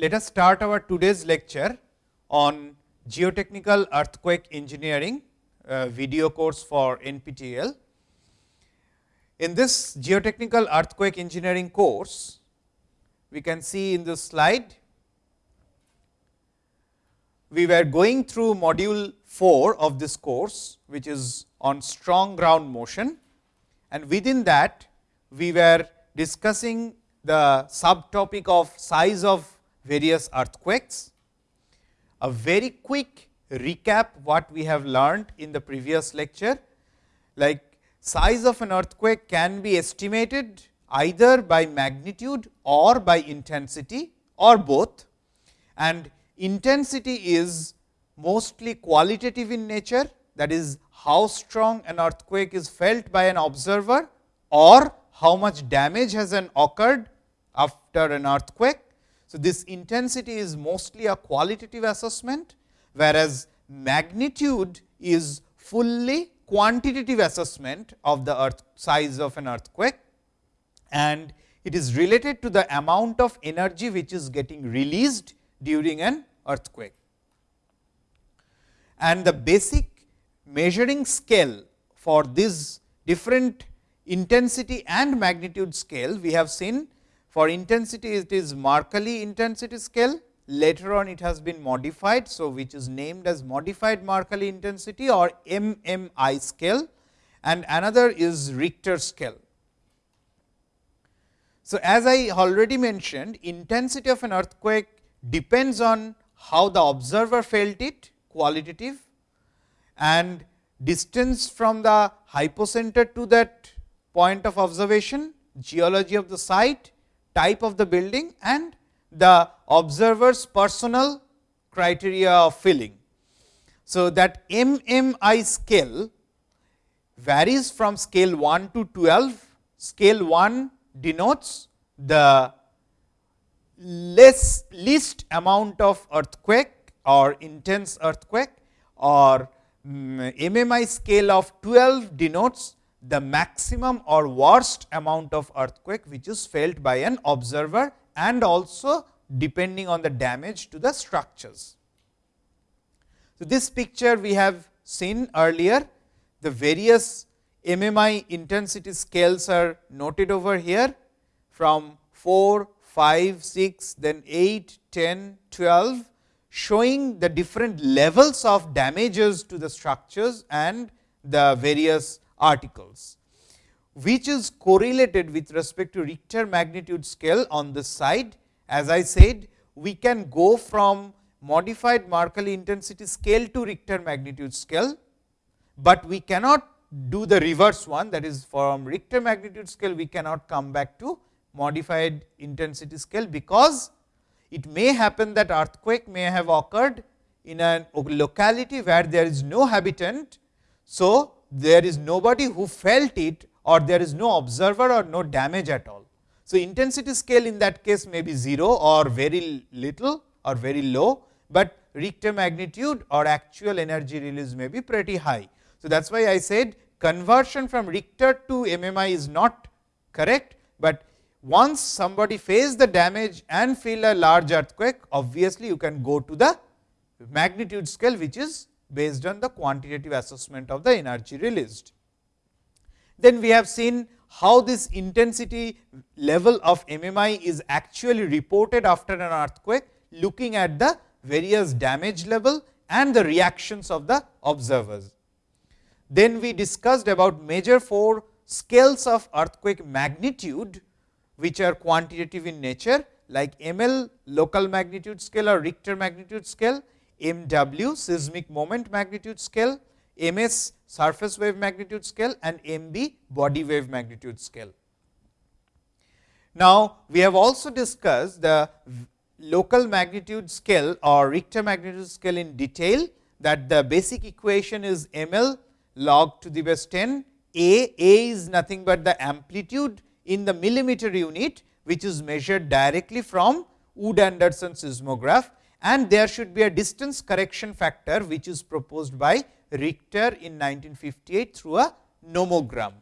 let us start our today's lecture on geotechnical earthquake engineering uh, video course for NPTEL. In this geotechnical earthquake engineering course, we can see in this slide, we were going through module 4 of this course, which is on strong ground motion and within that we were discussing the subtopic of size of various earthquakes. A very quick recap what we have learned in the previous lecture, like size of an earthquake can be estimated either by magnitude or by intensity or both and intensity is mostly qualitative in nature that is how strong an earthquake is felt by an observer or how much damage has an occurred after an earthquake. So, this intensity is mostly a qualitative assessment, whereas magnitude is fully quantitative assessment of the earth size of an earthquake and it is related to the amount of energy which is getting released during an earthquake. And the basic measuring scale for this different intensity and magnitude scale we have seen for intensity it is Mercalli intensity scale later on it has been modified. So, which is named as modified Mercalli intensity or MMI scale and another is Richter scale. So, as I already mentioned intensity of an earthquake depends on how the observer felt it qualitative and distance from the hypocenter to that point of observation, geology of the site, type of the building and the observer's personal criteria of feeling. So, that MMI scale varies from scale 1 to 12. Scale 1 denotes the less least amount of earthquake or intense earthquake or MMI scale of 12 denotes the maximum or worst amount of earthquake which is felt by an observer and also depending on the damage to the structures. So, this picture we have seen earlier the various MMI intensity scales are noted over here from 4, 5, 6, then 8, 10, 12 showing the different levels of damages to the structures and the various articles, which is correlated with respect to Richter magnitude scale on this side. As I said, we can go from modified Mercalli intensity scale to Richter magnitude scale, but we cannot do the reverse one that is from Richter magnitude scale we cannot come back to modified intensity scale, because it may happen that earthquake may have occurred in a locality where there is no habitant. So, there is nobody who felt it or there is no observer or no damage at all. So, intensity scale in that case may be 0 or very little or very low, but Richter magnitude or actual energy release may be pretty high. So, that is why I said conversion from Richter to MMI is not correct, but once somebody face the damage and feel a large earthquake, obviously you can go to the magnitude scale, which is based on the quantitative assessment of the energy released. Then we have seen how this intensity level of MMI is actually reported after an earthquake, looking at the various damage level and the reactions of the observers. Then we discussed about major four scales of earthquake magnitude, which are quantitative in nature like ML local magnitude scale or Richter magnitude scale, MW seismic moment magnitude scale, MS surface wave magnitude scale and MB body wave magnitude scale. Now, we have also discussed the local magnitude scale or Richter magnitude scale in detail that the basic equation is ML log to the base 10 A, A is nothing but the amplitude in the millimeter unit which is measured directly from Wood Anderson seismograph and there should be a distance correction factor which is proposed by Richter in 1958 through a nomogram.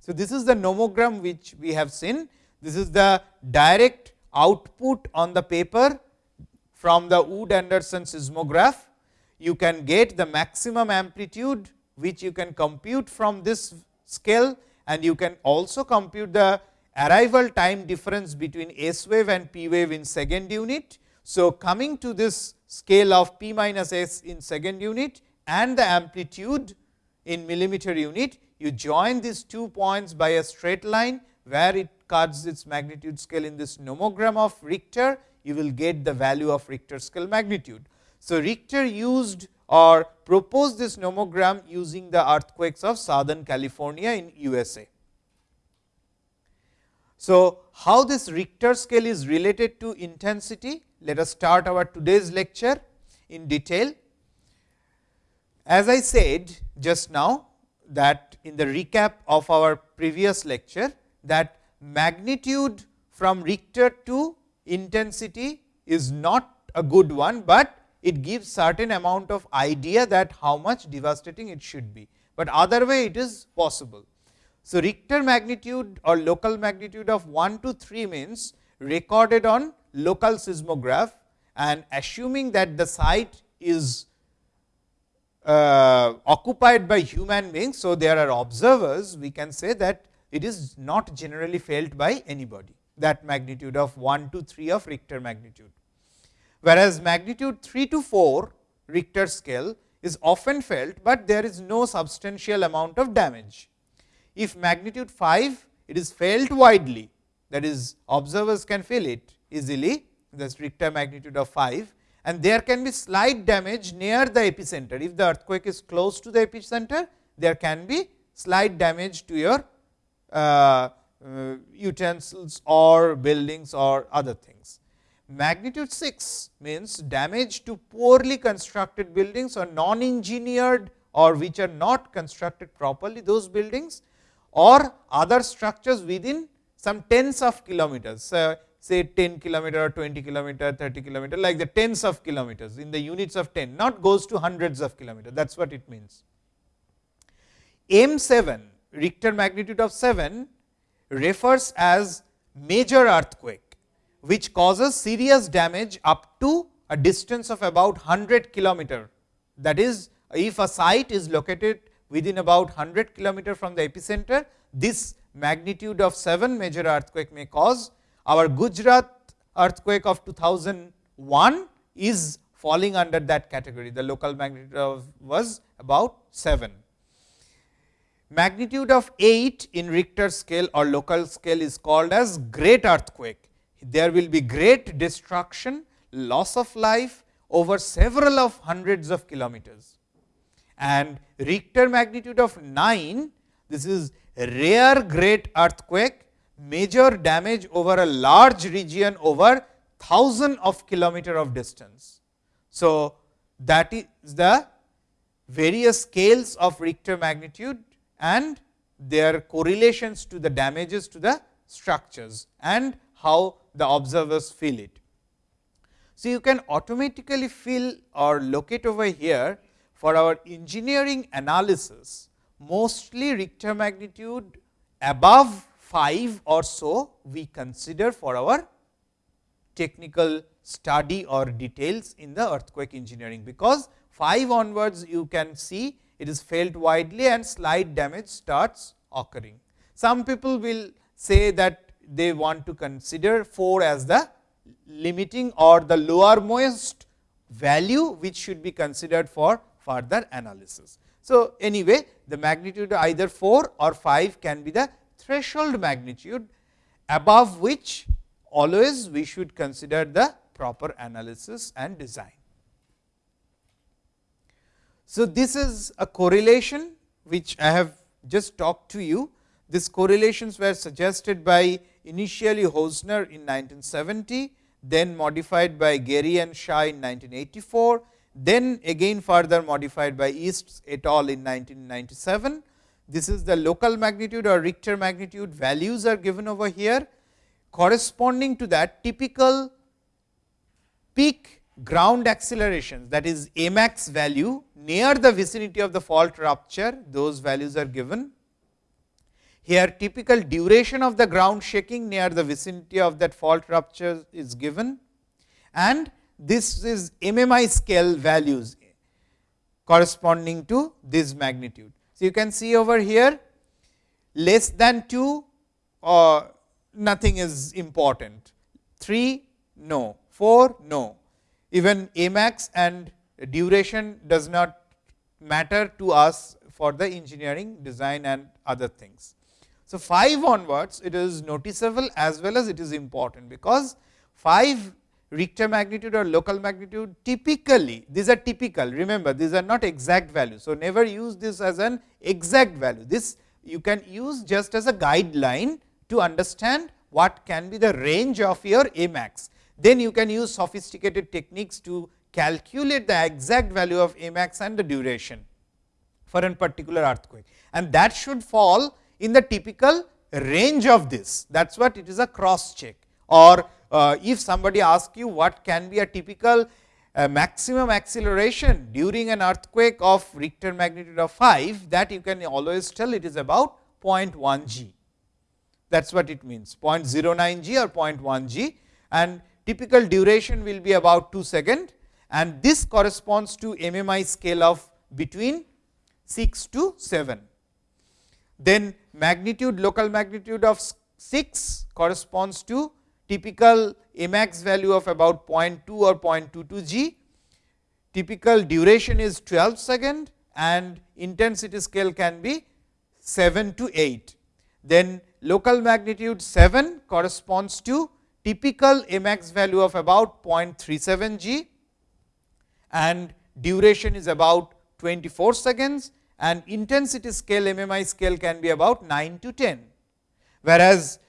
So, this is the nomogram which we have seen. This is the direct output on the paper from the Wood Anderson seismograph. You can get the maximum amplitude which you can compute from this scale and you can also compute the arrival time difference between S wave and P wave in second unit. So, coming to this scale of P minus S in second unit and the amplitude in millimeter unit, you join these two points by a straight line, where it cuts its magnitude scale in this nomogram of Richter, you will get the value of Richter scale magnitude. So, Richter used or proposed this nomogram using the earthquakes of southern California in USA. So, how this Richter scale is related to intensity? Let us start our today's lecture in detail. As I said just now that in the recap of our previous lecture that magnitude from Richter to intensity is not a good one, but it gives certain amount of idea that how much devastating it should be, but other way it is possible. So, Richter magnitude or local magnitude of 1 to 3 means recorded on local seismograph and assuming that the site is uh, occupied by human beings. So, there are observers we can say that it is not generally felt by anybody that magnitude of 1 to 3 of Richter magnitude. Whereas, magnitude 3 to 4 Richter scale is often felt, but there is no substantial amount of damage. If magnitude 5, it is felt widely that is observers can feel it easily the Richter magnitude of 5 and there can be slight damage near the epicenter. If the earthquake is close to the epicenter, there can be slight damage to your uh, uh, utensils or buildings or other things. Magnitude 6 means damage to poorly constructed buildings or non engineered or which are not constructed properly those buildings or other structures within some tens of kilometers, say 10 kilometer or 20 kilometer, 30 kilometer like the tens of kilometers in the units of 10, not goes to hundreds of kilometers that is what it means. M 7 Richter magnitude of 7 refers as major earthquake, which causes serious damage up to a distance of about 100 kilometer. That is, if a site is located within about 100 kilometer from the epicenter, this magnitude of 7 major earthquake may cause. Our Gujarat earthquake of 2001 is falling under that category. The local magnitude of was about 7. Magnitude of 8 in Richter scale or local scale is called as great earthquake. There will be great destruction, loss of life over several of hundreds of kilometers and Richter magnitude of 9, this is rare great earthquake, major damage over a large region over thousand of kilometer of distance. So, that is the various scales of Richter magnitude and their correlations to the damages to the structures and how the observers feel it. So, you can automatically feel or locate over here for our engineering analysis, mostly Richter magnitude above 5 or so we consider for our technical study or details in the earthquake engineering, because 5 onwards you can see it is felt widely and slight damage starts occurring. Some people will say that they want to consider 4 as the limiting or the lowermost value which should be considered for further analysis. So, anyway the magnitude either 4 or 5 can be the threshold magnitude above which always we should consider the proper analysis and design. So, this is a correlation which I have just talked to you. These correlations were suggested by initially Housner in 1970, then modified by Gere and Shah in 1984, then again further modified by Yeats et al. in 1997. This is the local magnitude or Richter magnitude values are given over here. Corresponding to that typical peak ground acceleration that is A max value near the vicinity of the fault rupture, those values are given. Here typical duration of the ground shaking near the vicinity of that fault rupture is given and this is MMI scale values corresponding to this magnitude. So, you can see over here less than 2 or nothing is important, 3 no, 4 no, even Amax and duration does not matter to us for the engineering design and other things. So, 5 onwards it is noticeable as well as it is important, because 5 Richter magnitude or local magnitude typically these are typical. Remember these are not exact values. So, never use this as an exact value. This you can use just as a guideline to understand what can be the range of your max Then you can use sophisticated techniques to calculate the exact value of max and the duration for a particular earthquake. And that should fall in the typical range of this. That is what it is a cross check or uh, if somebody asks you what can be a typical uh, maximum acceleration during an earthquake of Richter magnitude of 5 that you can always tell it is about 0.1 g. That is what it means 0.09 g or 0.1 g and typical duration will be about 2 second and this corresponds to MMI scale of between 6 to 7. Then magnitude local magnitude of 6 corresponds to typical Amax value of about 0.2 or 0.22 g, typical duration is 12 second and intensity scale can be 7 to 8. Then local magnitude 7 corresponds to typical Amax value of about 0.37 g and duration is about 24 seconds and intensity scale MMI scale can be about 9 to 10. Whereas,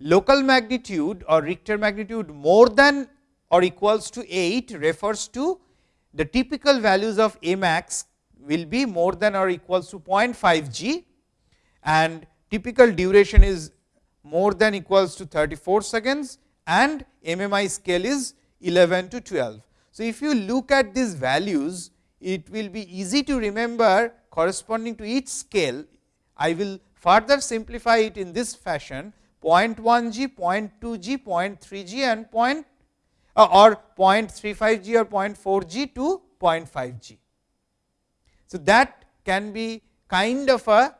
local magnitude or Richter magnitude more than or equals to 8 refers to the typical values of A max will be more than or equals to 0.5 g and typical duration is more than equals to 34 seconds and MMI scale is 11 to 12. So, if you look at these values, it will be easy to remember corresponding to each scale. I will further simplify it in this fashion 0.1 g, 0.2 g, 0.3 g and point uh, or 0.35 g or 0.4 g to 0.5 g. So, that can be kind of a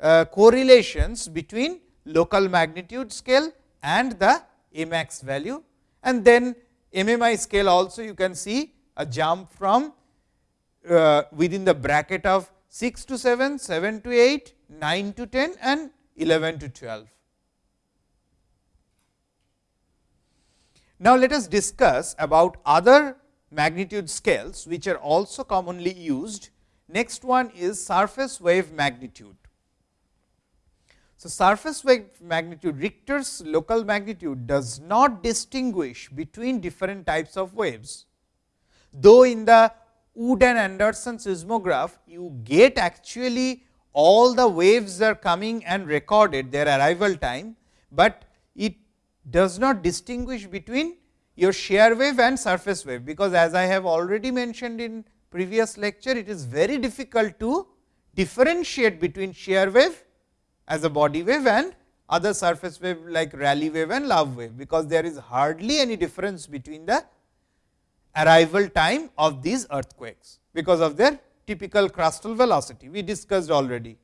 uh, correlations between local magnitude scale and the Amax value and then MMI scale also you can see a jump from uh, within the bracket of 6 to 7, 7 to 8, 9 to 10 and 11 to 12. Now, let us discuss about other magnitude scales, which are also commonly used. Next one is surface wave magnitude. So, surface wave magnitude Richter's local magnitude does not distinguish between different types of waves. Though in the Wood and Anderson seismograph, you get actually all the waves are coming and recorded their arrival time, but it does not distinguish between your shear wave and surface wave, because as I have already mentioned in previous lecture, it is very difficult to differentiate between shear wave as a body wave and other surface wave like Rayleigh wave and love wave, because there is hardly any difference between the arrival time of these earthquakes, because of their typical crustal velocity we discussed already.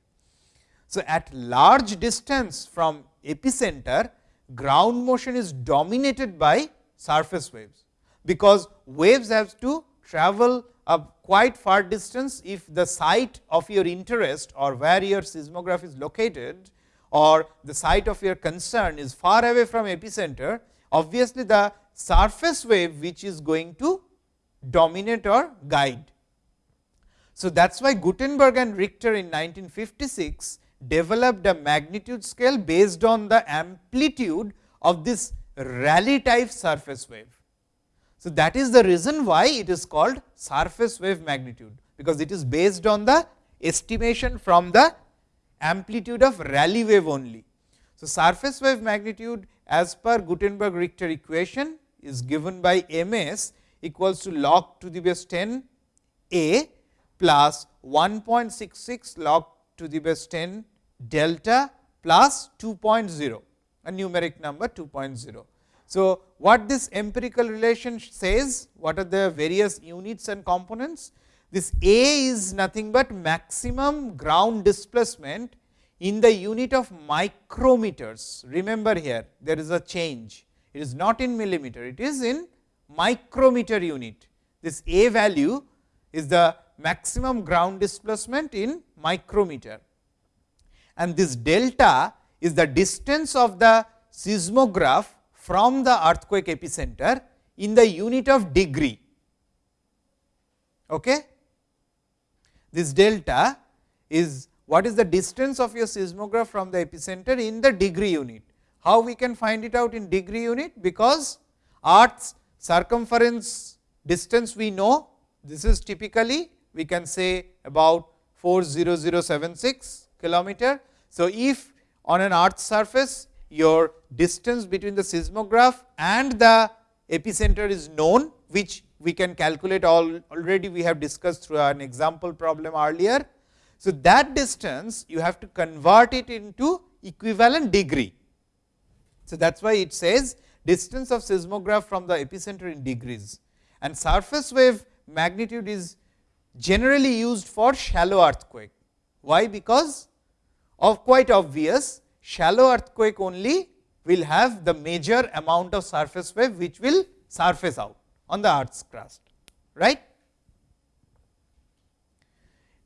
So, at large distance from epicenter ground motion is dominated by surface waves, because waves have to travel a quite far distance if the site of your interest or where your seismograph is located or the site of your concern is far away from epicenter, obviously the surface wave which is going to dominate or guide. So, that is why Gutenberg and Richter in 1956 developed a magnitude scale based on the amplitude of this Rayleigh type surface wave. So, that is the reason why it is called surface wave magnitude, because it is based on the estimation from the amplitude of Rayleigh wave only. So, surface wave magnitude as per Gutenberg Richter equation is given by m s equals to log to the base 10 a plus 1.66 log to the base 10 delta plus 2.0 a numeric number 2.0. So, what this empirical relation says? What are the various units and components? This A is nothing but maximum ground displacement in the unit of micrometers. Remember here, there is a change. It is not in millimeter, it is in micrometer unit. This A value is the maximum ground displacement in micrometer. And this delta is the distance of the seismograph from the earthquake epicenter in the unit of degree. Okay? This delta is what is the distance of your seismograph from the epicenter in the degree unit. How we can find it out in degree unit? Because earth's circumference distance we know, this is typically we can say about 40076 kilometer. So, if on an earth surface your distance between the seismograph and the epicenter is known, which we can calculate all already we have discussed through an example problem earlier. So, that distance you have to convert it into equivalent degree. So, that is why it says distance of seismograph from the epicenter in degrees and surface wave magnitude is generally used for shallow earthquake. Why? Because of quite obvious shallow earthquake only will have the major amount of surface wave which will surface out on the earth's crust. Right?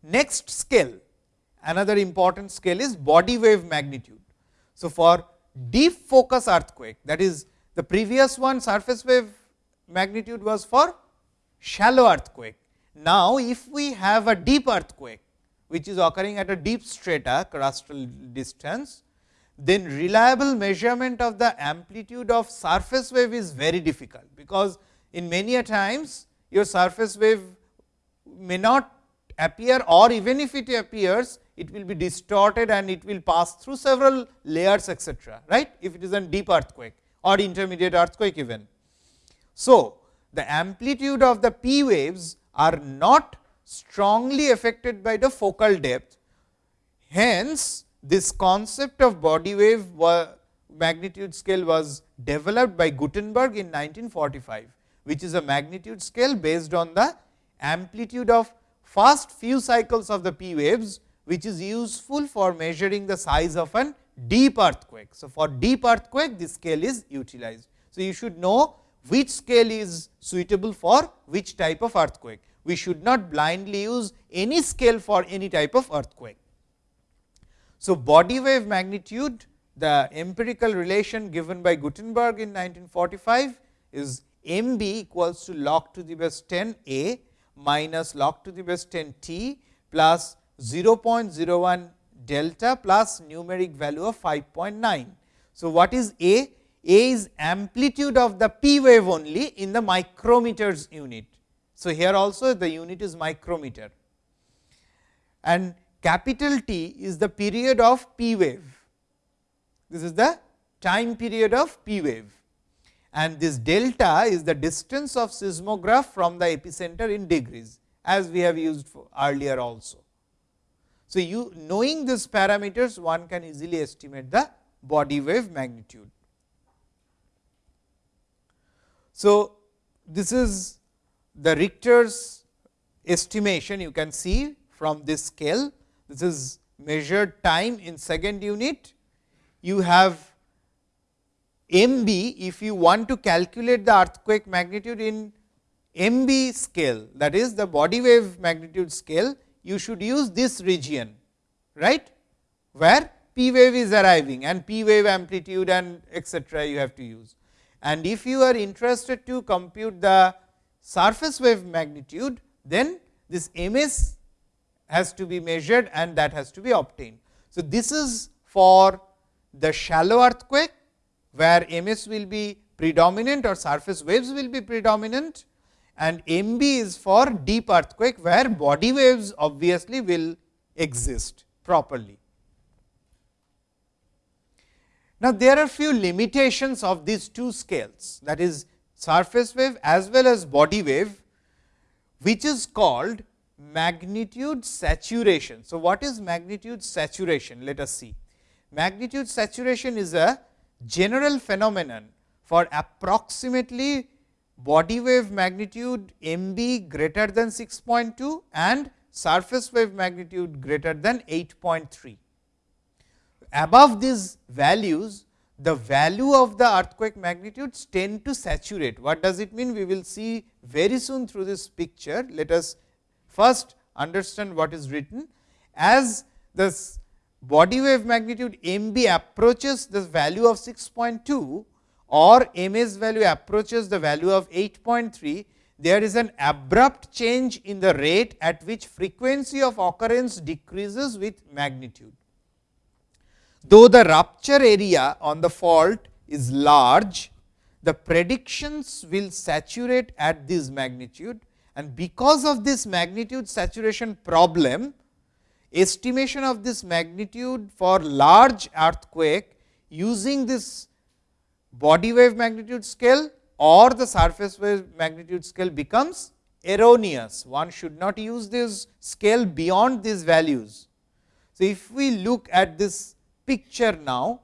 Next scale, another important scale is body wave magnitude. So, for deep focus earthquake that is the previous one surface wave magnitude was for shallow earthquake. Now, if we have a deep earthquake which is occurring at a deep strata crustal distance, then reliable measurement of the amplitude of surface wave is very difficult, because in many a times your surface wave may not appear or even if it appears it will be distorted and it will pass through several layers etcetera right if it is a deep earthquake or intermediate earthquake even. So, the amplitude of the p waves are not strongly affected by the focal depth. Hence, this concept of body wave magnitude scale was developed by Gutenberg in 1945, which is a magnitude scale based on the amplitude of first few cycles of the p waves, which is useful for measuring the size of an deep earthquake. So, for deep earthquake this scale is utilized. So, you should know which scale is suitable for which type of earthquake. We should not blindly use any scale for any type of earthquake. So, body wave magnitude the empirical relation given by Gutenberg in 1945 is m b equals to log to the base 10 a minus log to the base 10 t plus 0.01 delta plus numeric value of 5.9. So, what is a? A is amplitude of the p wave only in the micrometers unit. So, here also the unit is micrometer and capital T is the period of p wave. This is the time period of p wave and this delta is the distance of seismograph from the epicenter in degrees as we have used earlier also. So, you knowing these parameters one can easily estimate the body wave magnitude. So, this is the Richter's estimation you can see from this scale. This is measured time in second unit. You have m b if you want to calculate the earthquake magnitude in m b scale that is the body wave magnitude scale you should use this region, right, where p wave is arriving and p wave amplitude and etcetera you have to use. And if you are interested to compute the surface wave magnitude, then this m s has to be measured and that has to be obtained. So, this is for the shallow earthquake, where m s will be predominant or surface waves will be predominant and M b is for deep earthquake, where body waves obviously will exist properly. Now, there are few limitations of these two scales that is surface wave as well as body wave, which is called magnitude saturation. So, what is magnitude saturation? Let us see. Magnitude saturation is a general phenomenon for approximately body wave magnitude m b greater than 6.2 and surface wave magnitude greater than 8.3. Above these values, the value of the earthquake magnitudes tend to saturate. What does it mean? We will see very soon through this picture. Let us first understand what is written. As the body wave magnitude m b approaches the value of 6.2 or m s value approaches the value of 8.3, there is an abrupt change in the rate at which frequency of occurrence decreases with magnitude. Though the rupture area on the fault is large, the predictions will saturate at this magnitude and because of this magnitude saturation problem, estimation of this magnitude for large earthquake using this body wave magnitude scale or the surface wave magnitude scale becomes erroneous. One should not use this scale beyond these values. So, if we look at this picture now,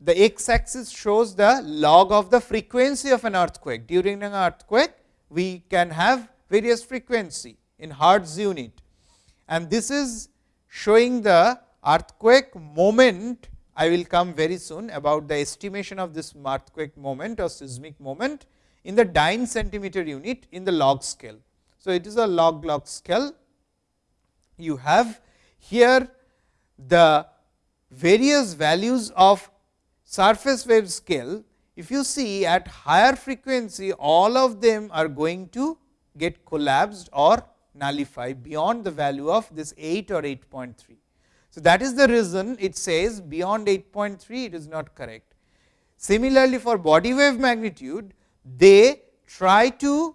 the x axis shows the log of the frequency of an earthquake. During an earthquake, we can have various frequency in hertz unit and this is showing the earthquake moment. I will come very soon about the estimation of this earthquake moment or seismic moment in the dyne centimeter unit in the log scale. So, it is a log log scale. You have here the various values of surface wave scale. If you see at higher frequency, all of them are going to get collapsed or nullify beyond the value of this 8 or 8.3. So, that is the reason it says beyond 8.3 it is not correct. Similarly, for body wave magnitude they try to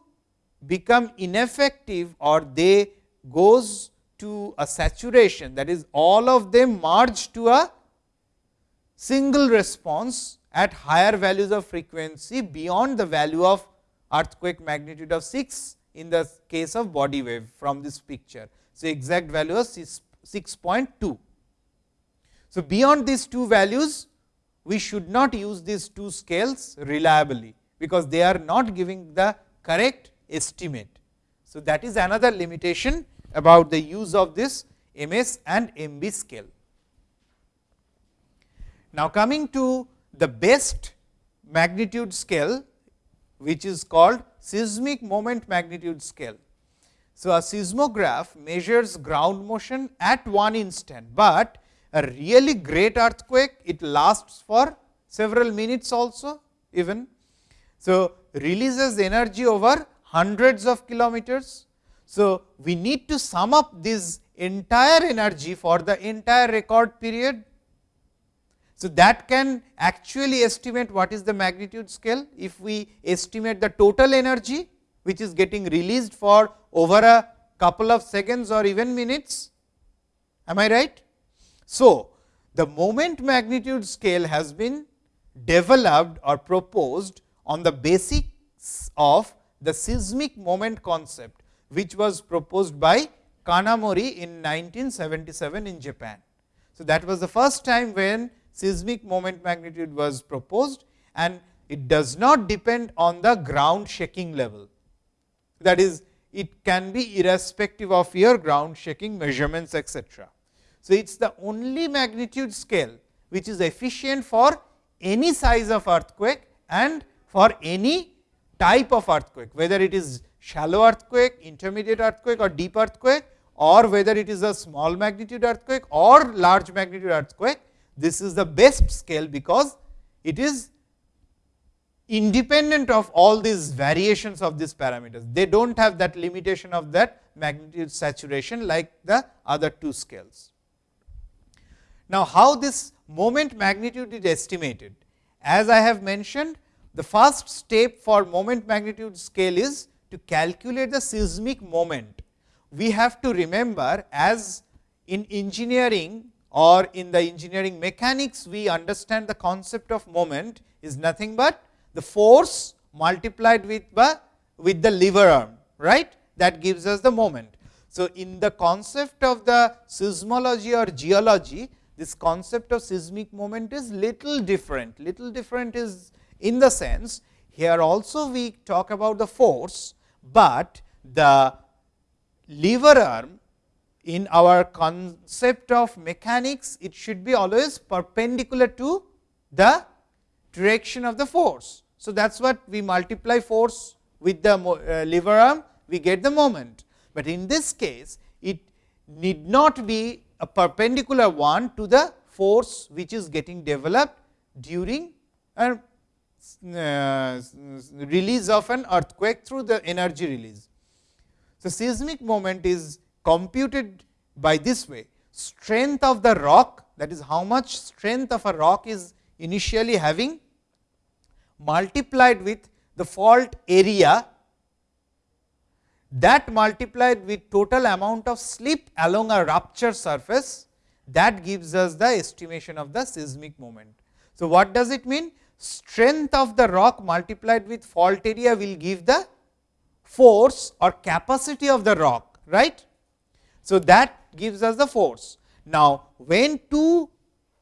become ineffective or they goes to a saturation that is all of them merge to a single response at higher values of frequency beyond the value of earthquake magnitude of 6 in the case of body wave from this picture. So, exact value is 6.2. So, beyond these two values we should not use these two scales reliably, because they are not giving the correct estimate. So, that is another limitation about the use of this MS and MB scale. Now, coming to the best magnitude scale which is called seismic moment magnitude scale. So, a seismograph measures ground motion at one instant, but a really great earthquake it lasts for several minutes also even. So, releases energy over hundreds of kilometers. So, we need to sum up this entire energy for the entire record period so, that can actually estimate what is the magnitude scale if we estimate the total energy which is getting released for over a couple of seconds or even minutes. Am I right? So, the moment magnitude scale has been developed or proposed on the basics of the seismic moment concept, which was proposed by Kanamori in 1977 in Japan. So, that was the first time when seismic moment magnitude was proposed and it does not depend on the ground shaking level. That is, it can be irrespective of your ground shaking measurements etc. So, it is the only magnitude scale which is efficient for any size of earthquake and for any type of earthquake, whether it is shallow earthquake, intermediate earthquake or deep earthquake or whether it is a small magnitude earthquake or large magnitude earthquake, this is the best scale, because it is independent of all these variations of these parameters. They do not have that limitation of that magnitude saturation like the other two scales. Now, how this moment magnitude is estimated? As I have mentioned, the first step for moment magnitude scale is to calculate the seismic moment. We have to remember as in engineering or in the engineering mechanics we understand the concept of moment is nothing but the force multiplied with the, with the lever arm right that gives us the moment. So, in the concept of the seismology or geology this concept of seismic moment is little different little different is in the sense here also we talk about the force, but the lever arm in our concept of mechanics it should be always perpendicular to the direction of the force. So, that is what we multiply force with the uh, lever arm we get the moment, but in this case it need not be a perpendicular one to the force which is getting developed during a uh, release of an earthquake through the energy release. So, seismic moment is computed by this way strength of the rock that is how much strength of a rock is initially having multiplied with the fault area that multiplied with total amount of slip along a rupture surface that gives us the estimation of the seismic moment. So, what does it mean? Strength of the rock multiplied with fault area will give the force or capacity of the rock, right. So, that gives us the force. Now, when two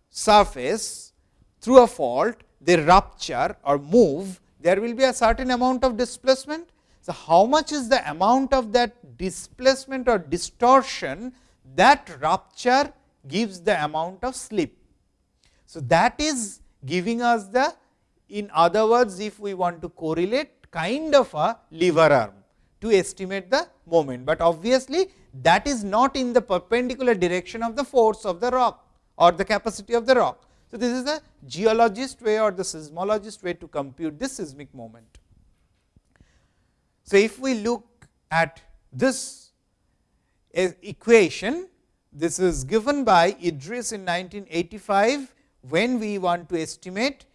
surface through a fault they rupture or move, there will be a certain amount of displacement. So, how much is the amount of that displacement or distortion that rupture gives the amount of slip. So, that is giving us the in other words if we want to correlate kind of a lever arm to estimate the moment, but obviously that is not in the perpendicular direction of the force of the rock or the capacity of the rock. So, this is a geologist way or the seismologist way to compute this seismic moment. So, if we look at this equation, this is given by Idriss in 1985, when we want to estimate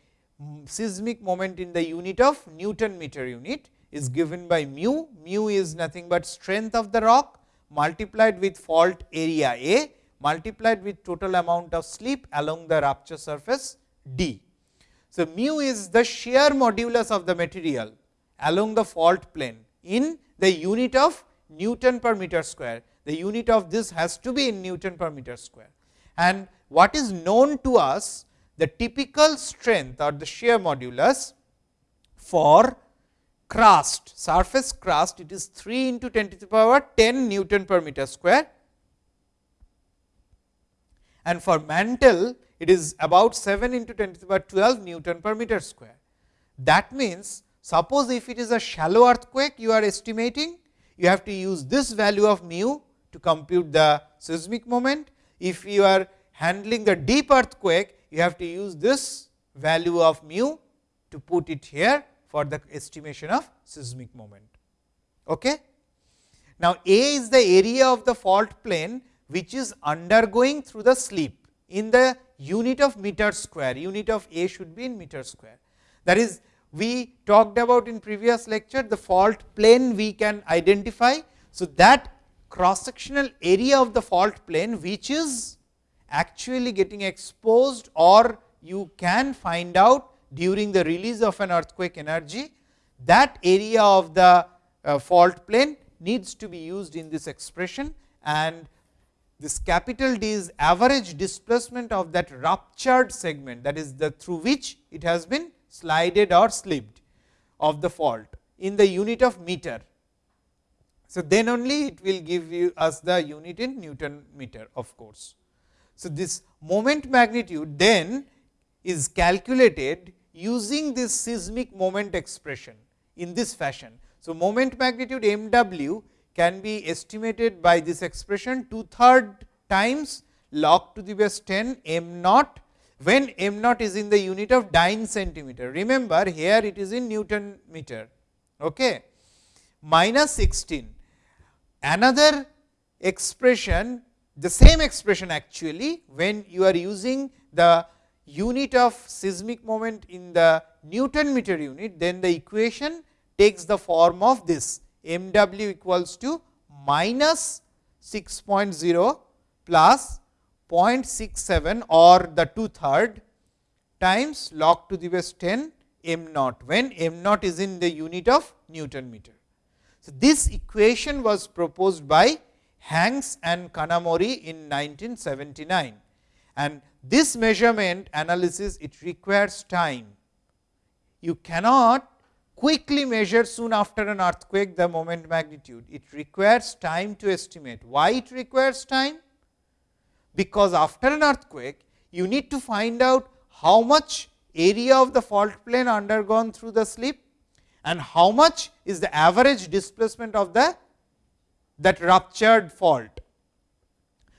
seismic moment in the unit of Newton meter unit is hmm. given by mu. Mu is nothing but strength of the rock multiplied with fault area A multiplied with total amount of slip along the rupture surface d. So, mu is the shear modulus of the material along the fault plane in the unit of Newton per meter square. The unit of this has to be in Newton per meter square. And what is known to us the typical strength or the shear modulus for crust surface crust it is 3 into 10 to the power 10 Newton per meter square and for mantle it is about 7 into 10 to the power 12 Newton per meter square. That means, suppose if it is a shallow earthquake you are estimating, you have to use this value of mu to compute the seismic moment. If you are handling the deep earthquake, you have to use this value of mu to put it here for the estimation of seismic moment. Okay? Now, A is the area of the fault plane which is undergoing through the slip in the unit of meter square, unit of A should be in meter square. That is we talked about in previous lecture the fault plane we can identify. So, that cross sectional area of the fault plane which is actually getting exposed or you can find out during the release of an earthquake energy that area of the uh, fault plane needs to be used in this expression and this capital D is average displacement of that ruptured segment that is the through which it has been slided or slipped of the fault in the unit of meter. So, then only it will give you us the unit in Newton meter of course. So, this moment magnitude then is calculated using this seismic moment expression in this fashion. So, moment magnitude m w can be estimated by this expression 2 third times log to the base 10 m naught when m naught is in the unit of dyne centimeter. Remember here it is in Newton meter okay. minus 16. Another expression the same expression actually when you are using the unit of seismic moment in the Newton meter unit, then the equation takes the form of this m w equals to minus 6.0 plus 0.67 or the 2 third times log to the base 10 m naught, when m naught is in the unit of Newton meter. So, this equation was proposed by Hanks and Kanamori in 1979 and this measurement analysis it requires time. you cannot quickly measure soon after an earthquake the moment magnitude. It requires time to estimate. Why it requires time? Because after an earthquake, you need to find out how much area of the fault plane undergone through the slip and how much is the average displacement of the that ruptured fault.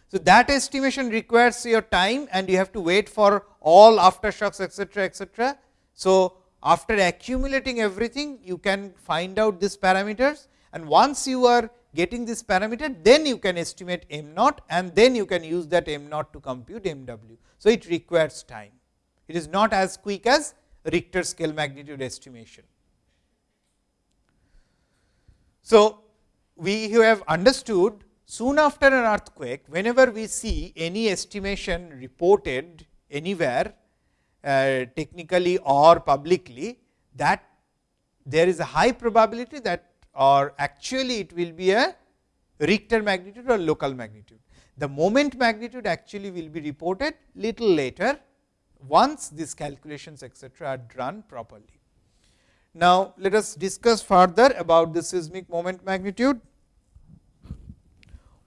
So, that estimation requires your time and you have to wait for all aftershocks etcetera etcetera. So, after accumulating everything you can find out these parameters and once you are getting this parameter then you can estimate m naught and then you can use that m naught to compute m w. So, it requires time it is not as quick as Richter scale magnitude estimation. So, we have understood soon after an earthquake whenever we see any estimation reported anywhere uh, technically or publicly that there is a high probability that or actually it will be a Richter magnitude or local magnitude. The moment magnitude actually will be reported little later once these calculations etcetera are done properly. Now, let us discuss further about the seismic moment magnitude.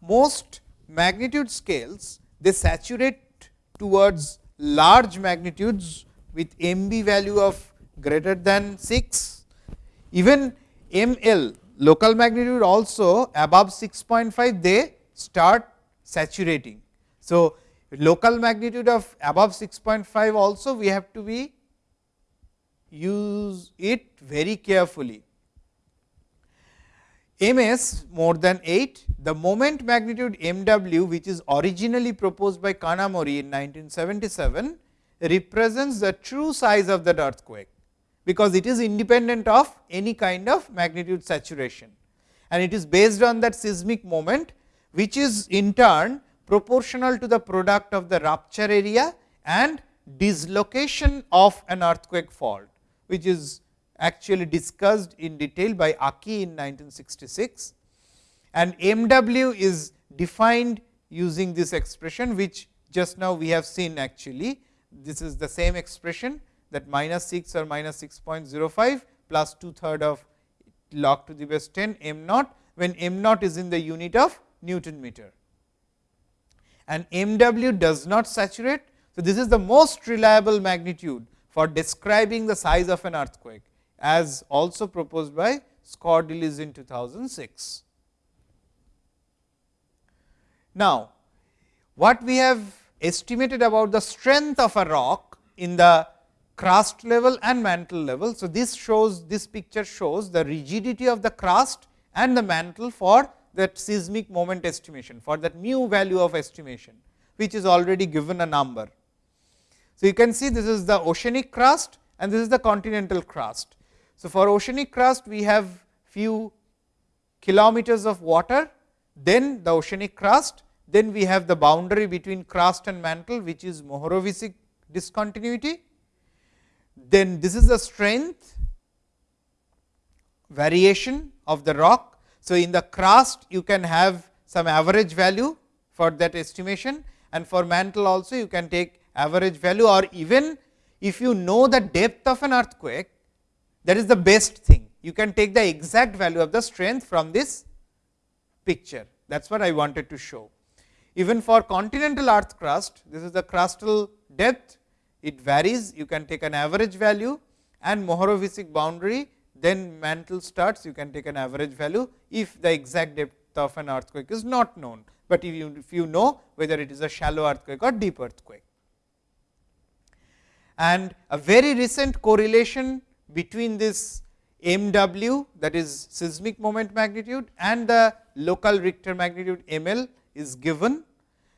Most magnitude scales they saturate towards large magnitudes with MB value of greater than 6. Even ML local magnitude also above 6.5 they start saturating. So, local magnitude of above 6.5 also we have to be use it very carefully. MS more than 8, the moment magnitude MW which is originally proposed by Kanamori in 1977 represents the true size of that earthquake, because it is independent of any kind of magnitude saturation. And it is based on that seismic moment which is in turn proportional to the product of the rupture area and dislocation of an earthquake fault, which is actually discussed in detail by Aki in 1966 and MW is defined using this expression, which just now we have seen actually. This is the same expression that minus 6 or minus 6.05 plus 2 third of log to the base 10 m naught, when m naught is in the unit of Newton meter. And MW does not saturate. So, this is the most reliable magnitude for describing the size of an earthquake as also proposed by Skordelis in 2006. Now, what we have estimated about the strength of a rock in the crust level and mantle level. So, this shows this picture shows the rigidity of the crust and the mantle for that seismic moment estimation for that mu value of estimation, which is already given a number. So, you can see this is the oceanic crust and this is the continental crust. So, for oceanic crust we have few kilometers of water, then the oceanic crust, then we have the boundary between crust and mantle which is Mohorovičić discontinuity. Then this is the strength variation of the rock. So, in the crust you can have some average value for that estimation and for mantle also you can take average value or even if you know the depth of an earthquake that is the best thing. You can take the exact value of the strength from this picture. That is what I wanted to show. Even for continental earth crust, this is the crustal depth, it varies. You can take an average value and Mohorovičić boundary, then mantle starts, you can take an average value, if the exact depth of an earthquake is not known, but if you, if you know whether it is a shallow earthquake or deep earthquake. And a very recent correlation between this MW that is seismic moment magnitude and the local Richter magnitude ML is given.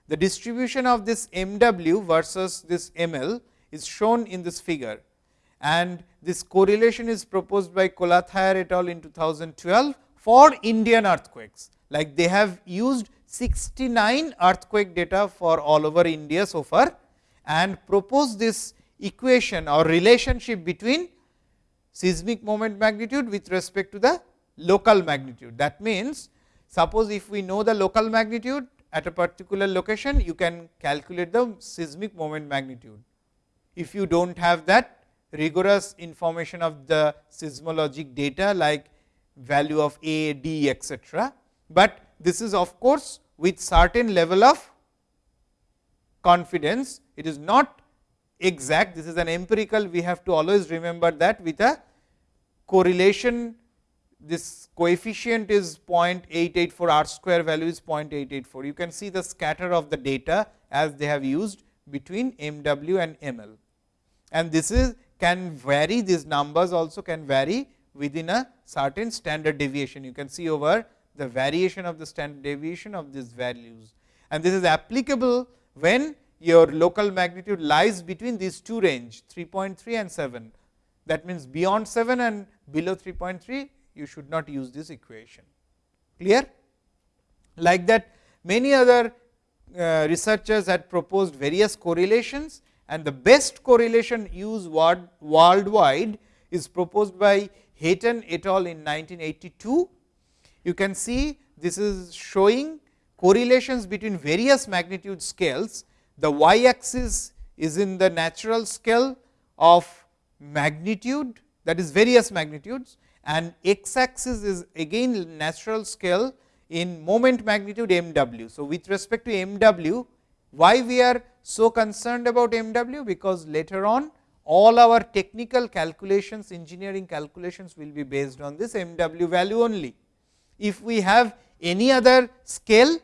The distribution of this MW versus this ML is shown in this figure and this correlation is proposed by Kolathayar et al. in 2012 for Indian earthquakes. Like they have used 69 earthquake data for all over India so far and propose this equation or relationship between seismic moment magnitude with respect to the local magnitude. That means, suppose if we know the local magnitude at a particular location, you can calculate the seismic moment magnitude. If you do not have that rigorous information of the seismologic data like value of A, D etcetera, but this is of course, with certain level of confidence. It is not exact, this is an empirical, we have to always remember that with a correlation, this coefficient is 0.884, r square value is 0.884. You can see the scatter of the data as they have used between m w and m l. And this is can vary, these numbers also can vary within a certain standard deviation. You can see over the variation of the standard deviation of these values. And this is applicable when your local magnitude lies between these two range 3.3 and 7. That means, beyond 7 and below 3.3 you should not use this equation. Clear? Like that many other uh, researchers had proposed various correlations and the best correlation used world, worldwide is proposed by Heaton et al. in 1982. You can see this is showing correlations between various magnitude scales. The y axis is in the natural scale of magnitude that is various magnitudes and x axis is again natural scale in moment magnitude m w. So, with respect to m w, why we are so concerned about m w? Because later on all our technical calculations, engineering calculations will be based on this m w value only. If we have any other scale,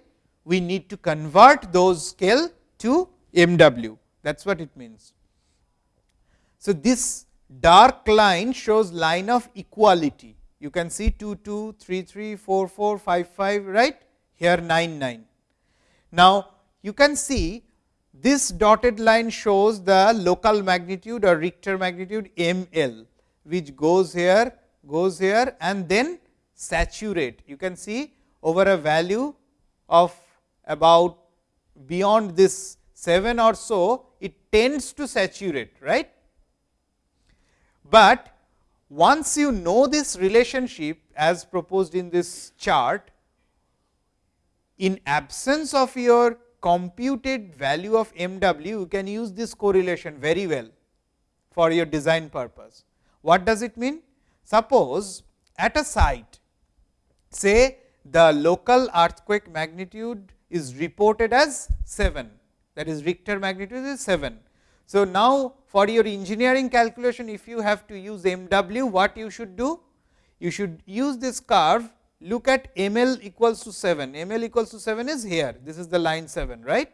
we need to convert those scale to m w that is what it means. So, this dark line shows line of equality. You can see 2, 2, 3, 3, 4, 4, 5, 5, right? Here 9, 9. Now, you can see this dotted line shows the local magnitude or Richter magnitude m l, which goes here, goes here and then saturate. You can see over a value of about beyond this 7 or so, it tends to saturate, right. But once you know this relationship as proposed in this chart, in absence of your computed value of m w, you can use this correlation very well for your design purpose. What does it mean? Suppose at a site, say the local earthquake magnitude is reported as 7, that is Richter magnitude is 7. So, now for your engineering calculation, if you have to use m w, what you should do? You should use this curve look at m l equals to 7, m l equals to 7 is here, this is the line 7, right.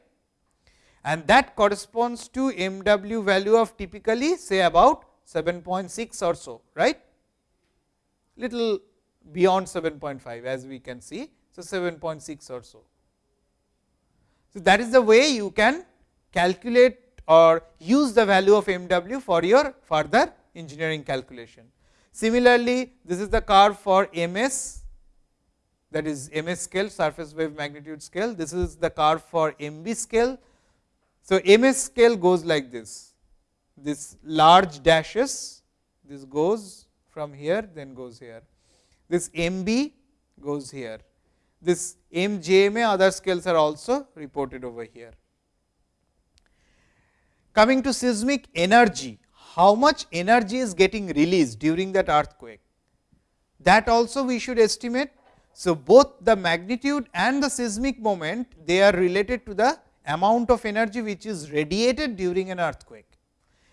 And that corresponds to m w value of typically say about 7.6 or so, right, little beyond 7.5 as we can see. So, 7.6 or so. So, that is the way you can calculate or use the value of m w for your further engineering calculation. Similarly, this is the curve for m s that is m s scale surface wave magnitude scale. This is the curve for m b scale. So, m s scale goes like this, this large dashes, this goes from here, then goes here. This m b goes here. This m j m a other scales are also reported over here. Coming to seismic energy, how much energy is getting released during that earthquake? That also we should estimate so, both the magnitude and the seismic moment they are related to the amount of energy which is radiated during an earthquake.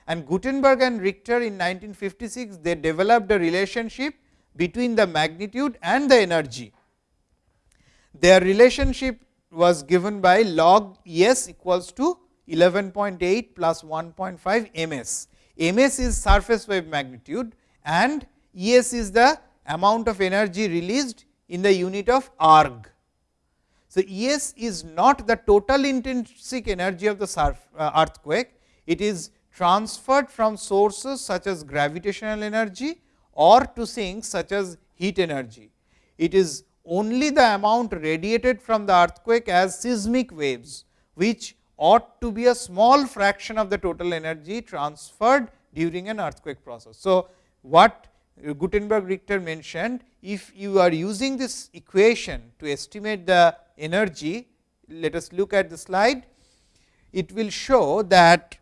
And Gutenberg and Richter in 1956 they developed a relationship between the magnitude and the energy. Their relationship was given by log E s equals to 11.8 plus 1.5 m s. m s is surface wave magnitude and E s is the amount of energy released in the unit of erg. So, E s is not the total intrinsic energy of the surf, uh, earthquake, it is transferred from sources such as gravitational energy or to sinks such as heat energy. It is only the amount radiated from the earthquake as seismic waves, which ought to be a small fraction of the total energy transferred during an earthquake process. So, what Gutenberg Richter mentioned, if you are using this equation to estimate the energy, let us look at the slide. It will show that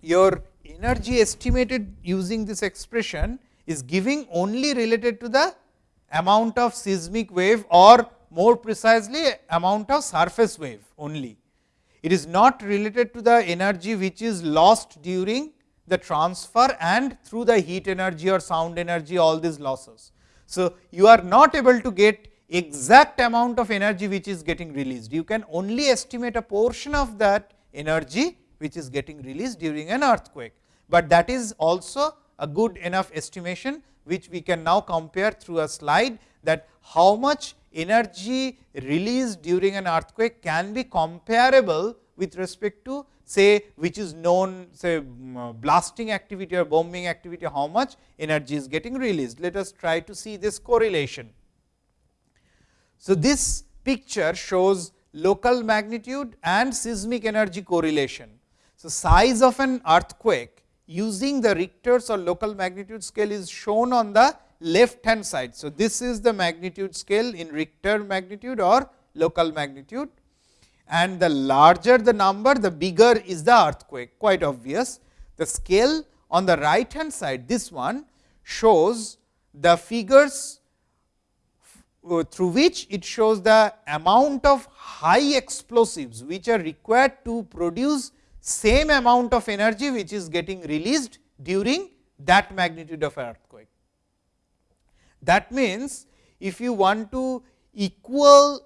your energy estimated using this expression is giving only related to the amount of seismic wave or more precisely amount of surface wave only. It is not related to the energy which is lost during the transfer and through the heat energy or sound energy all these losses. So, you are not able to get exact amount of energy which is getting released. You can only estimate a portion of that energy which is getting released during an earthquake, but that is also a good enough estimation which we can now compare through a slide that how much energy released during an earthquake can be comparable with respect to say which is known say uh, blasting activity or bombing activity how much energy is getting released. Let us try to see this correlation. So, this picture shows local magnitude and seismic energy correlation. So, size of an earthquake using the Richter's or local magnitude scale is shown on the left hand side. So, this is the magnitude scale in Richter magnitude or local magnitude and the larger the number the bigger is the earthquake quite obvious. The scale on the right hand side this one shows the figures uh, through which it shows the amount of high explosives, which are required to produce same amount of energy, which is getting released during that magnitude of earthquake. That means, if you want to equal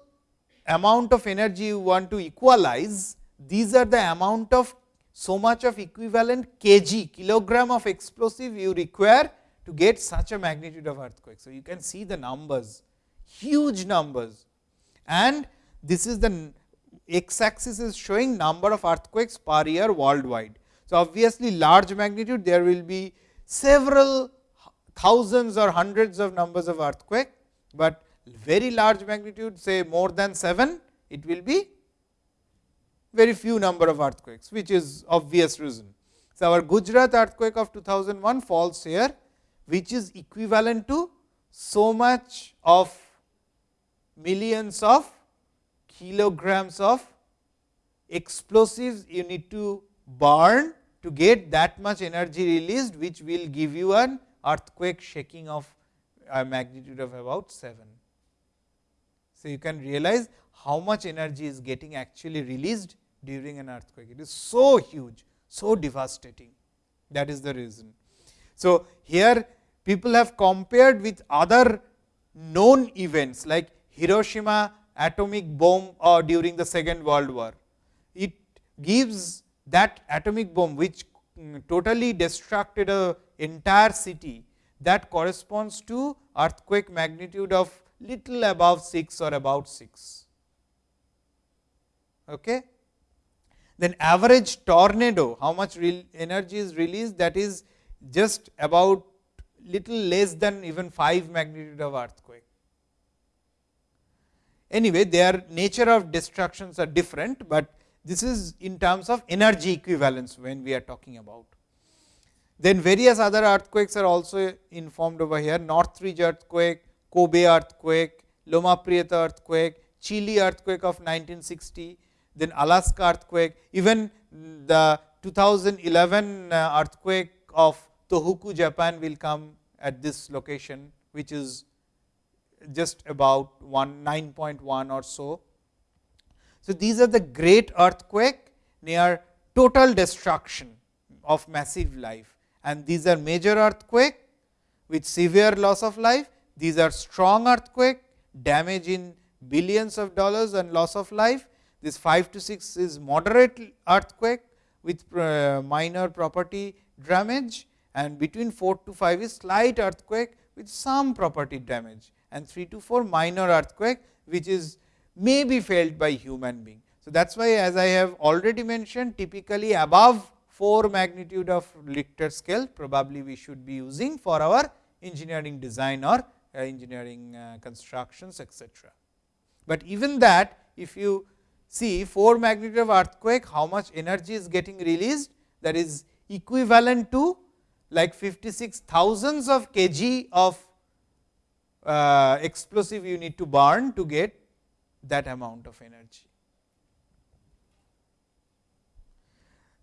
amount of energy you want to equalize, these are the amount of so much of equivalent kg kilogram of explosive you require to get such a magnitude of earthquake. So, you can see the numbers huge numbers and this is the x axis is showing number of earthquakes per year worldwide. So, obviously, large magnitude there will be several thousands or hundreds of numbers of earthquake, but very large magnitude say more than 7 it will be very few number of earthquakes which is obvious reason. So, our Gujarat earthquake of 2001 falls here which is equivalent to so much of millions of kilograms of explosives you need to burn to get that much energy released, which will give you an earthquake shaking of a magnitude of about 7. So, you can realize how much energy is getting actually released during an earthquake. It is so huge, so devastating. That is the reason. So, here people have compared with other known events like Hiroshima atomic bomb or during the second world war. It gives that atomic bomb which mm, totally destructed a entire city that corresponds to earthquake magnitude of little above 6 or about 6. Okay. Then average tornado, how much energy is released that is just about little less than even 5 magnitude of earthquake. Anyway, their nature of destructions are different, but this is in terms of energy equivalence when we are talking about. Then various other earthquakes are also informed over here, Northridge earthquake, Kobe earthquake, Loma Prieta earthquake, Chile earthquake of 1960, then Alaska earthquake, even the 2011 uh, earthquake of Tohoku, Japan will come at this location, which is just about 1 9.1 or so. So, these are the great earthquake near total destruction of massive life and these are major earthquake with severe loss of life. These are strong earthquake damage in billions of dollars and loss of life. This 5 to 6 is moderate earthquake with uh, minor property damage and between 4 to 5 is slight earthquake with some property damage and 3 to 4 minor earthquake, which is may be felt by human being. So, that is why as I have already mentioned typically above 4 magnitude of Richter scale probably we should be using for our engineering design or uh, engineering uh, constructions etc. But even that if you see 4 magnitude of earthquake how much energy is getting released that is equivalent to like 56 thousands of kg of uh, explosive you need to burn to get that amount of energy.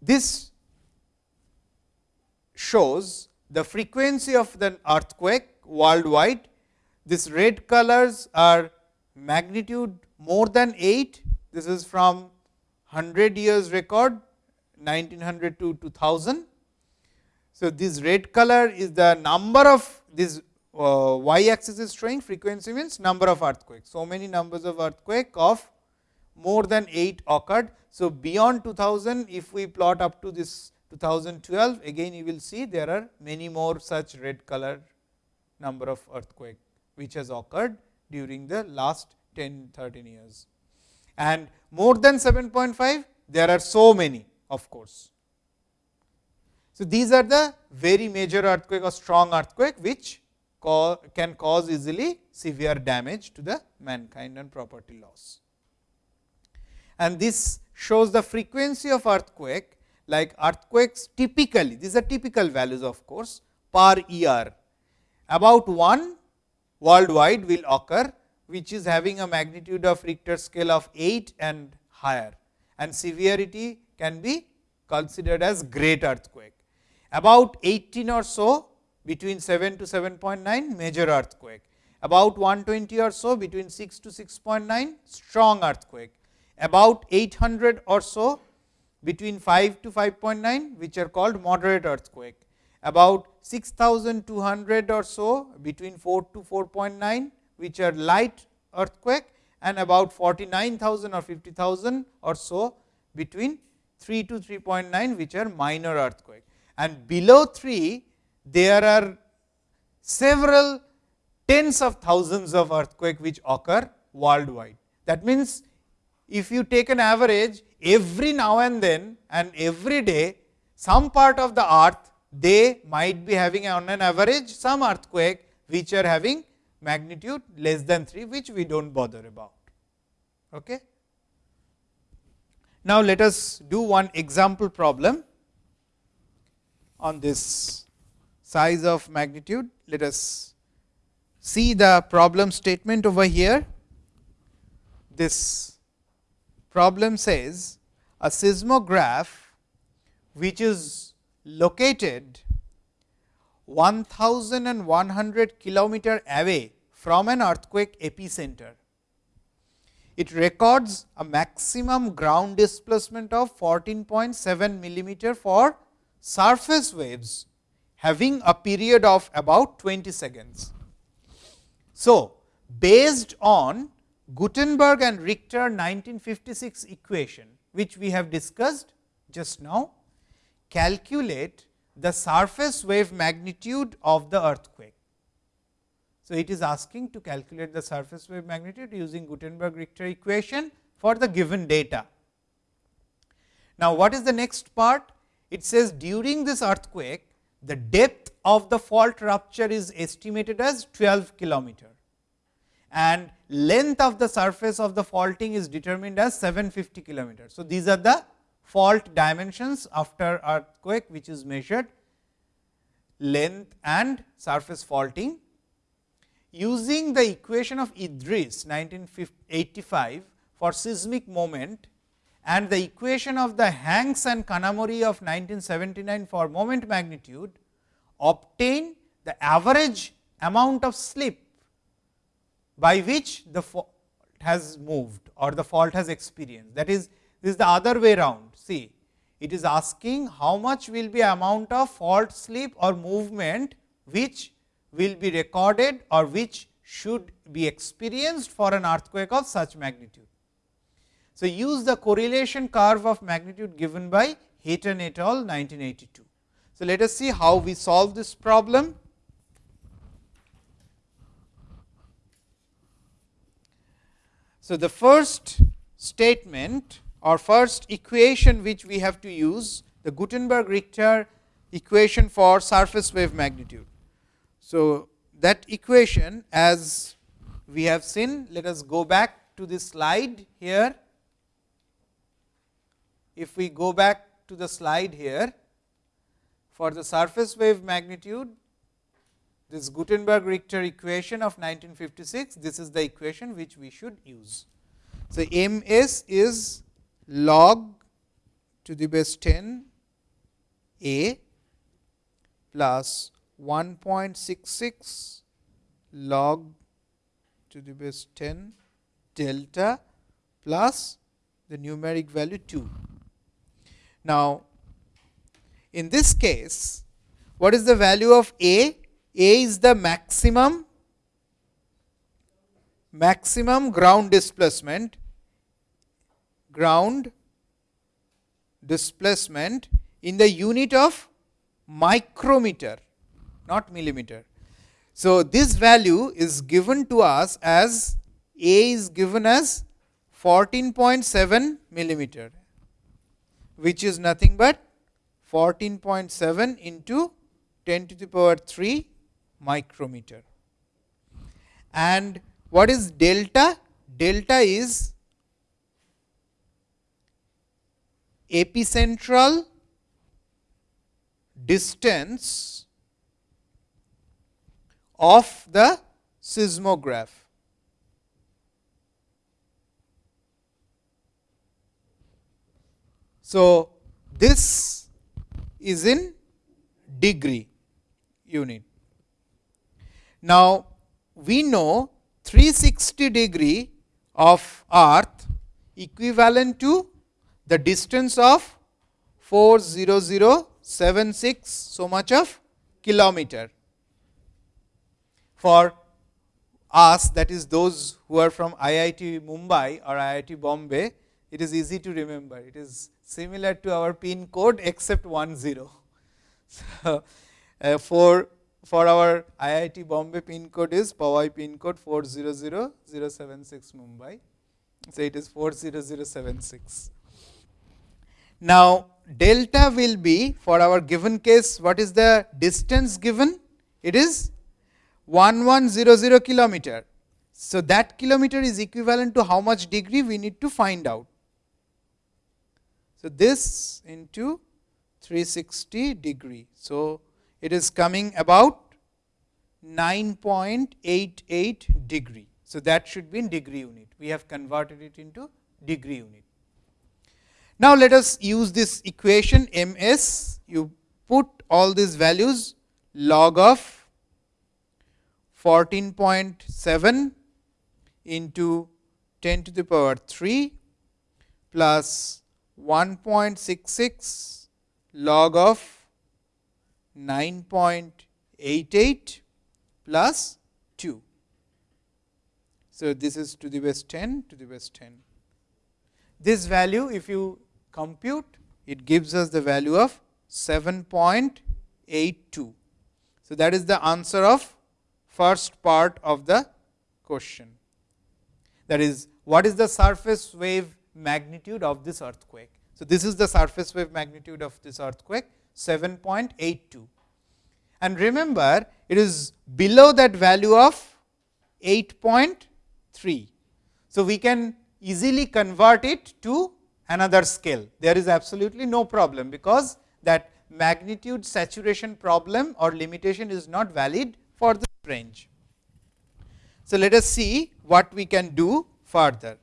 This shows the frequency of the earthquake worldwide. This red colors are magnitude more than 8. This is from 100 years record 1900 to 2000. So, this red color is the number of this uh, y axis is showing frequency means number of earthquakes. So, many numbers of earthquake of more than 8 occurred. So, beyond 2000 if we plot up to this 2012 again you will see there are many more such red color number of earthquake which has occurred during the last 10 13 years. And more than 7.5 there are so many of course. So, these are the very major earthquake or strong earthquake which can cause easily severe damage to the mankind and property loss. And this shows the frequency of earthquake like earthquakes typically, these are typical values of course, per year. About 1 worldwide will occur, which is having a magnitude of Richter scale of 8 and higher and severity can be considered as great earthquake. About 18 or so between 7 to 7.9 major earthquake, about 120 or so between 6 to 6.9 strong earthquake, about 800 or so between 5 to 5.9 which are called moderate earthquake, about 6200 or so between 4 to 4.9 which are light earthquake and about 49,000 or 50,000 or so between 3 to 3.9 which are minor earthquake. And below 3 there are several tens of thousands of earthquake which occur worldwide. That means, if you take an average every now and then and every day some part of the earth they might be having on an average some earthquake which are having magnitude less than 3 which we do not bother about. Okay. Now, let us do one example problem on this size of magnitude. Let us see the problem statement over here. This problem says a seismograph which is located 1100 kilometer away from an earthquake epicenter. It records a maximum ground displacement of 14.7 millimeter for surface waves having a period of about 20 seconds. So, based on Gutenberg and Richter 1956 equation, which we have discussed just now, calculate the surface wave magnitude of the earthquake. So, it is asking to calculate the surface wave magnitude using Gutenberg Richter equation for the given data. Now, what is the next part? It says during this earthquake, the depth of the fault rupture is estimated as 12 kilometer and length of the surface of the faulting is determined as 750 kilometer. So, these are the fault dimensions after earthquake which is measured length and surface faulting. Using the equation of Idriss 1985 for seismic moment and the equation of the Hanks and Kanamori of 1979 for moment magnitude obtain the average amount of slip by which the fault has moved or the fault has experienced. That is, this is the other way round. See, it is asking how much will be amount of fault slip or movement which will be recorded or which should be experienced for an earthquake of such magnitude. So, use the correlation curve of magnitude given by Heaton et al 1982. So, let us see how we solve this problem. So, the first statement or first equation which we have to use the Gutenberg Richter equation for surface wave magnitude. So, that equation as we have seen let us go back to this slide here if we go back to the slide here, for the surface wave magnitude, this Gutenberg Richter equation of 1956, this is the equation which we should use. So, m s is log to the base 10 a plus 1.66 log to the base 10 delta plus the numeric value 2. Now, in this case, what is the value of A? A is the maximum maximum ground displacement ground displacement in the unit of micrometer not millimeter. So, this value is given to us as A is given as 14.7 millimeter which is nothing but 14.7 into 10 to the power 3 micrometer. And what is delta? Delta is epicentral distance of the seismograph. So, this is in degree unit. Now, we know 360 degree of earth equivalent to the distance of 40076 so much of kilometer. For us that is those who are from IIT Mumbai or IIT Bombay, it is easy to remember. It is similar to our pin code except 1 0. So, uh, for for our IIT Bombay pin code is Powai pin code 400076 Mumbai. So, it is 40076. Now, delta will be for our given case what is the distance given? It is 1100 kilometer. So, that kilometer is equivalent to how much degree we need to find out. So, this into 360 degree. So, it is coming about 9.88 degree. So, that should be in degree unit. We have converted it into degree unit. Now, let us use this equation m s. You put all these values log of 14.7 into 10 to the power 3 plus 1.66 log of 9.88 plus 2. So, this is to the base 10 to the base 10. This value if you compute it gives us the value of 7.82. So, that is the answer of first part of the question. That is what is the surface wave magnitude of this earthquake. So, this is the surface wave magnitude of this earthquake 7.82. And remember it is below that value of 8.3. So, we can easily convert it to another scale. There is absolutely no problem, because that magnitude saturation problem or limitation is not valid for this range. So, let us see what we can do further.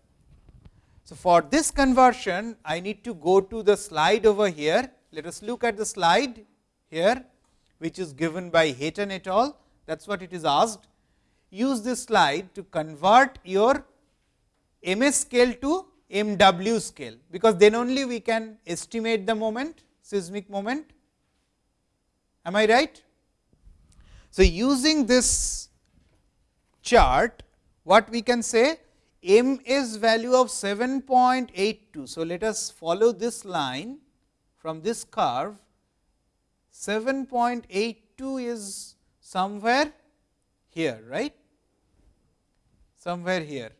So, for this conversion I need to go to the slide over here. Let us look at the slide here which is given by Heaton et al. That is what it is asked. Use this slide to convert your MS scale to MW scale, because then only we can estimate the moment seismic moment. Am I right? So, using this chart what we can say m is value of 7.82. So, let us follow this line from this curve. 7.82 is somewhere here right? Somewhere here.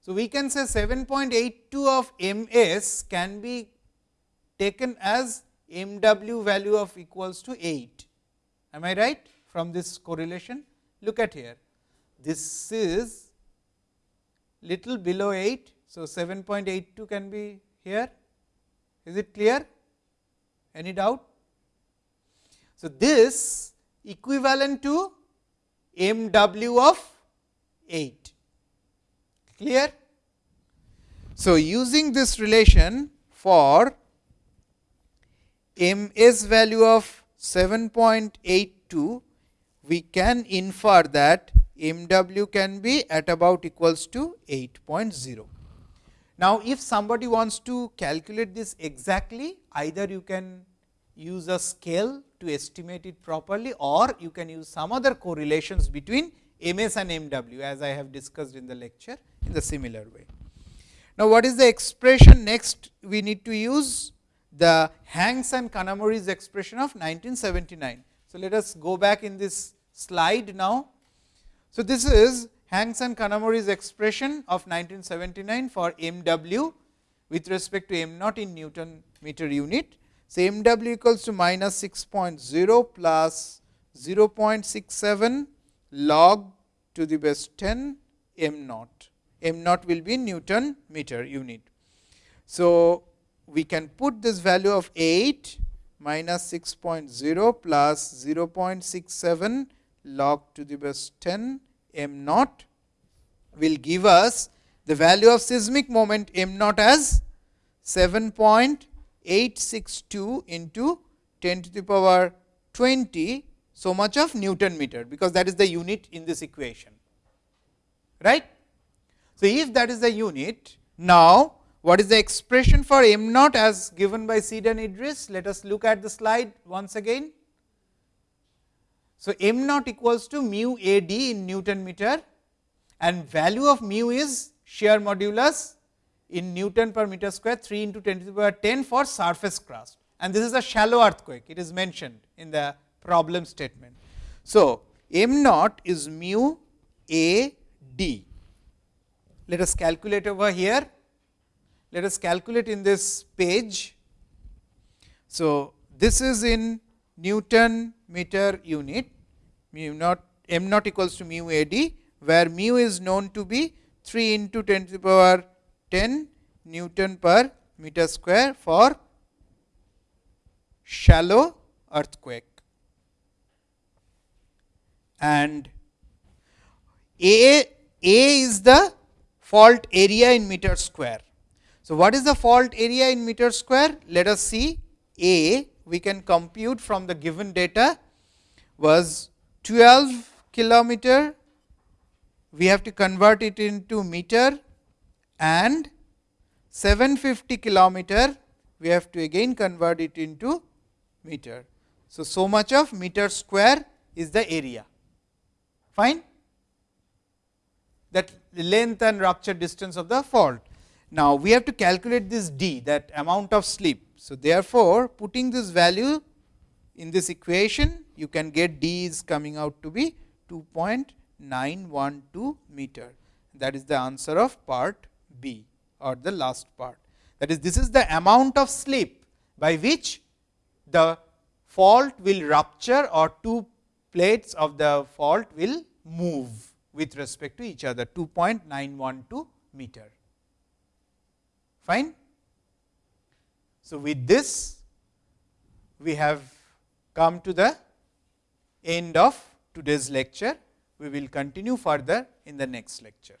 So, we can say 7.82 of m s can be taken as m w value of equals to 8 am I right from this correlation? Look at here. This is little below 8. So, 7.82 can be here. Is it clear? Any doubt? So, this equivalent to m w of 8 clear. So, using this relation for m s value of 7.82, we can infer that m w can be at about equals to 8.0. Now, if somebody wants to calculate this exactly, either you can use a scale to estimate it properly or you can use some other correlations between m s and m w as I have discussed in the lecture in the similar way. Now, what is the expression next we need to use the Hanks and Kanamori's expression of 1979. So, let us go back in this slide now. So, this is Hanks and Kanamori's expression of 1979 for m w with respect to m naught in Newton meter unit. So, m w equals to minus 6.0 plus 0.67 log to the base 10 m naught. m naught will be Newton meter unit. So, we can put this value of 8 minus 6.0 plus 0.67 log to the base 10 m naught will give us the value of seismic moment m naught as 7.862 into 10 to the power 20 so much of Newton meter, because that is the unit in this equation. right? So, if that is the unit, now what is the expression for m naught as given by Seed and Idriss? Let us look at the slide once again. So, m naught equals to mu a d in Newton meter and value of mu is shear modulus in Newton per meter square 3 into 10 to the power 10 for surface crust and this is a shallow earthquake it is mentioned in the problem statement. So, m naught is mu a d. Let us calculate over here. Let us calculate in this page. So, this is in Newton meter unit mu naught m naught equals to mu a d where mu is known to be 3 into 10 to the power 10 Newton per meter square for shallow earthquake. And A, A is the fault area in meter square. So, what is the fault area in meter square? Let us see A we can compute from the given data was 12 kilometer we have to convert it into meter and 750 kilometer we have to again convert it into meter. So, so much of meter square is the area fine that length and rupture distance of the fault. Now, we have to calculate this d that amount of slip. So, therefore, putting this value in this equation you can get d is coming out to be 2.912 meter that is the answer of part B or the last part. That is this is the amount of slip by which the fault will rupture or two plates of the fault will move with respect to each other 2.912 meter. Fine. So, with this we have come to the end of today's lecture. We will continue further in the next lecture.